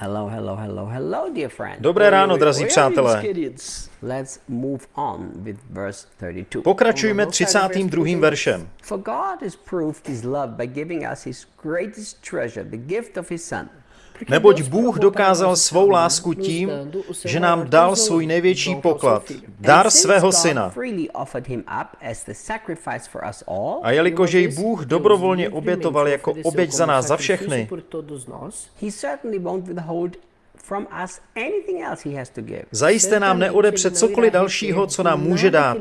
Hello, hello, hello, hello, dear friend. Dobré ráno, drazí přátelé. these kids? Let's move on with verse 32. Pokračujme 32. veršem. For God has proved his love by giving us his greatest treasure, the gift of his son. Neboť Bůh dokázal svou lásku tím, že nám dal svůj největší poklad, dar svého syna. A jelikož jej Bůh dobrovolně obětoval jako oběť za nás za všechny, zajisté nám neodepře cokoliv dalšího, co nám může dát.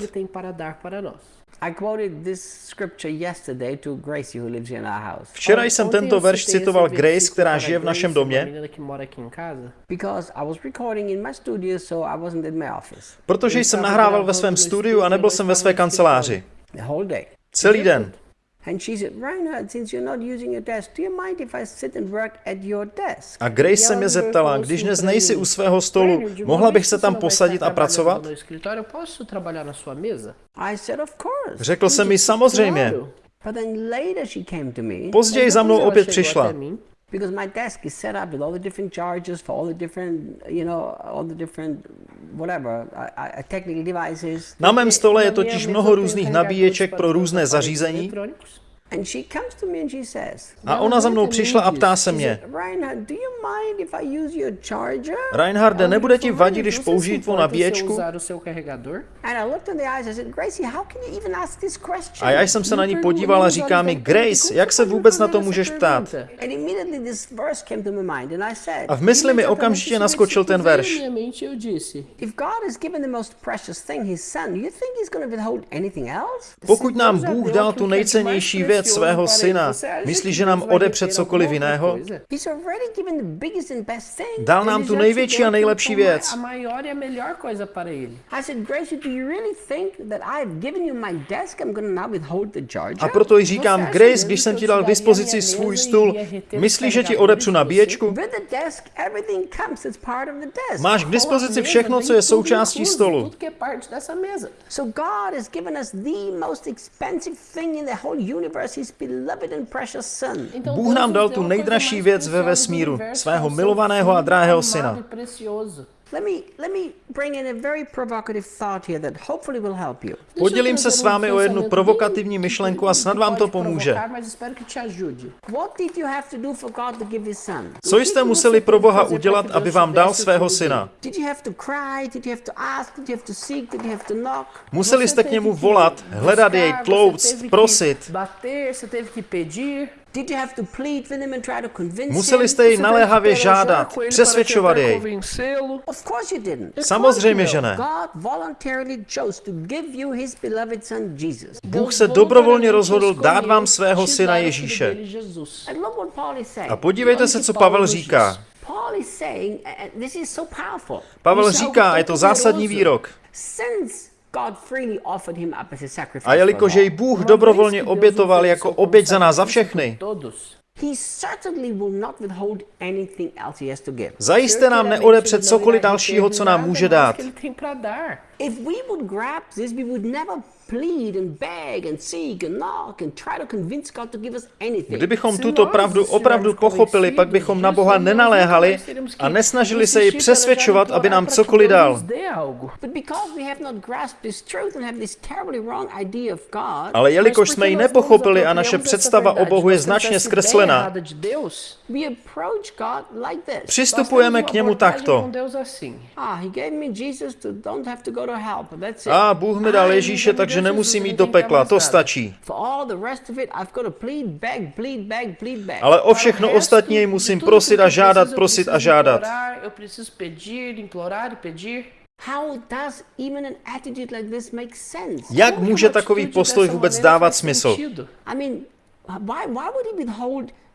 Ele tem para dar para nós. I quoted this scripture yesterday to Gracie, who lives in our house, Včera jsem tento verš citoval Grace, která žije v našem domě, menina que mora aqui em casa. because I was recording in my studio, so I wasn't in my office protože jsem nahrával ve svém studiu a nebyl jsem ve své kanceláři. Celý den. And she said, Reinhard, since you're not using your desk, do you mind if I sit and work at your desk? A Grace se mě zeptala, když dnes nejsi u svého stolu, mohla bych se tam posadit a pracovat? Řekl jsem mi samozřejmě. Později za mnou opět přišla. Because my desk is set up with all the different charges for all the different, you know, all the different, whatever, technical devices. Na mém stole je totiž mnoho různých carregadores nabíječek pro různé zařízení eletrônicos. And she comes to me and she says, a ona za mnou přišla a ptá se mě, said, Reinhard, do you mind if I use your charger? Reinharde, nebude ti vadit, když použiji tvou nabíječku? A já jsem se na ní podíval a říká mi, Grace, jak se vůbec na to můžeš ptát? And immediately this verse came to my mind, and I said, A v mysli mi okamžitě naskočil ten verš. Pokud nám Bůh dal tu nejcennější věc svého syna, myslíš, že nám odepře cokoliv jiného? Dal nám tu největší a nejlepší věc. A proto jí říkám, Grace, když jsem ti dal k dispozici svůj stůl, myslíš, že ti odepřu nabíječku? Máš k dispozici všechno, co je součástí stolu. Bůh nám dal tu nejdražší věc ve vesmíru, svého milovaného a drahého amado syna. Precioso. Let me let me bring in a very provocative thought here that hopefully will help you. Deixa eu Podělím se s vámi o jednu provokativní myšlenku a snad vám to pomůže. provocar, Mas espero que te ajude. What did you have to do for God to give His Son? Co jste museli pro Boha udělat, aby vám dal svého syna? Did you have to cry? Did you have to ask? Did you have to seek? Did you have to knock? Museli jste k němu volat, hledat jej, tlouct, prosit. Bater, você teve que pedir. Did you have to plead with him and try to convince Museli him? jste jej naléhavě žádat, ele přesvědčovat jej. Samozřejmě, že ne. God voluntarily chose to give you his beloved son Jesus. Bůh se dobrovolně rozhodl dát vám svého syna Ježíše. A podívejte se, co Pavel říká. Paul is saying, and this is so powerful. Pavel říká, a je to zásadní výrok. Since God freely offered him up as a sacrifice A jelikož jej Bůh dobrovolně obětoval jako oběť za nás za všechny, Todos. all, he certainly will not withhold anything else he has to give. zajisté nám neodepře cokoliv dalšího, co nám může dát. Plead and beg and seek and knock and try to convince God to give us anything. Kdybychom tuto pravdu opravdu pochopili, pak bychom na Boha nenaléhali a nesnažili se ji přesvědčovat, aby nám cokoliv dal. But because we have not grasped this truth and have this terribly wrong idea of God, Ale jelikož jsme ji nepochopili a naše představa o Bohu je značně zkreslená, přistupujeme k němu takto. Ah, he gave me Jesus to don't have to go to hell, but that's it. A Bůh mi dal Ježíše, takže nemusím jít do pekla, to stačí. Ale o všechno ostatní jej musím prosit a žádat, prosit a žádat. Jak může takový postoj vůbec dávat smysl?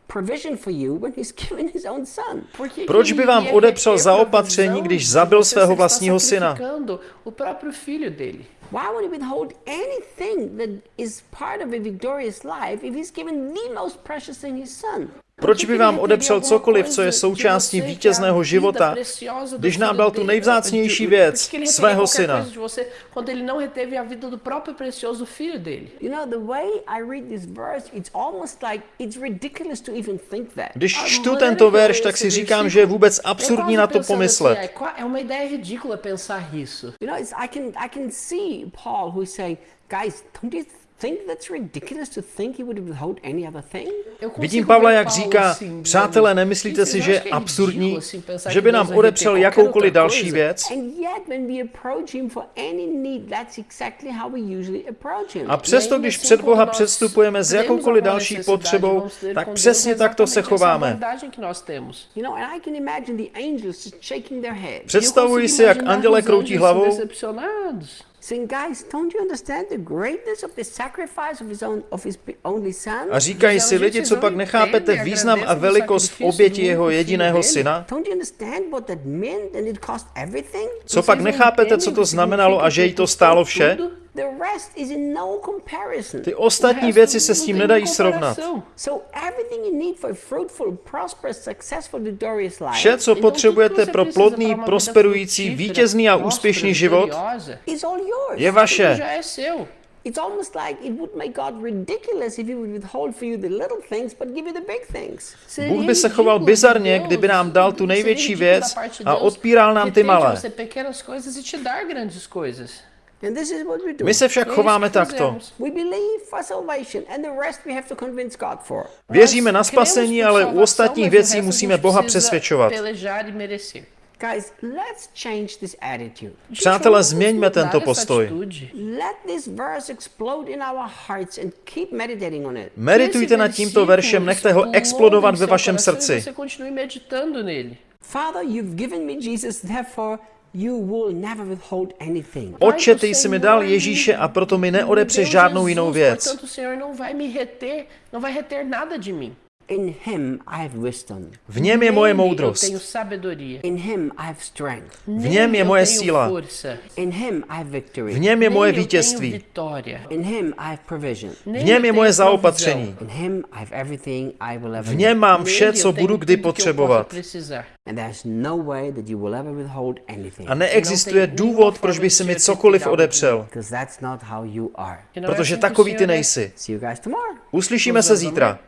Proč by vám odepřel zaopatření, když zabil svého vlastního syna? Why would he withhold anything that is part of a victorious life if he's given the most precious thing, his son? Proč by vám odepřel cokoliv, co je součástí vítězného života, když nám dal tu nejvzácnější věc, svého syna? Quando ele não reteve a vida do próprio precioso filho dele. You know, the way I read this verse, it's almost like it's ridiculous to even think that. Když čtu tento verš, tak si říkám, že je vůbec absurdní na to pomyslet. Guys, don't you think that's ridiculous to think he would withhold any other thing? Vidím Pavla, jak říká, přátelé, nemyslíte "Isso si, že je absurdní, že by nám odepřel jakoukoliv další coisa?" věc? And yet, when we approach him for any need, that's exactly how we usually approach him. A přesto, když před Boha předstupujeme s jakoukoliv další potřebou, tak přesně takto se chováme. You know, and I can imagine the angels just shaking their heads, Představuji si, jak anděle kroutí hlavou, saying, "Guys, don't you understand the greatness of the sacrifice of his own of his only son? a říkají si lidi, co pak nechápete význam a velikost oběti jeho jediného syna? Don't you understand what that meant and it cost everything? Co pak nechápete, co to znamenalo a že jí to stálo vše? Ty ostatní věci se s tím nedají srovnat. So everything you need for a fruitful, prosperous, successful, victorious life Vše, co potřebujete pro plodný, prosperující, vítězný a úspěšný život, is all yours. je vaše. It's almost like it would make God ridiculous if he would withhold for you the little things but give you the big things. Bůh by se choval bizarně, kdyby nám dal tu největší věc a odpíral nám ty malé. E. My se však chováme takto. We believe for salvation and the rest we have to convince God for. Věříme na spasení, ale u ostatních věcí musíme Boha přesvědčovat. Pelejar e merecer. Guys, let's change this attitude. Přátelé, změňme tento postoj. Let this verse explode in our hearts and keep meditating on it. Meditujte nad tímto veršem, nechte ho explodovat ve vašem srdci. Meditando nele. Father, you've given me Jesus, therefore you will never withhold anything. Otče, ty jsi mi dal Ježíše a proto mi neodepře žádnou jinou věc. V něm je moje moudrost. tenho sabedoria. In him I have strength. V něm je moje síla. força. In him I have victory. V něm je moje vítězství. vitória. In him I have provision. Nele V něm je moje zaopatření. In him I have everything I will ever V něm mám vše, co budu kdy potřebovat. no way that you will ever withhold anything. A neexistuje důvod, proč by si mi cokoliv odepřel. Because that's not how you are. Que não é Protože takový ty nejsi. Uslyšíme se zítra.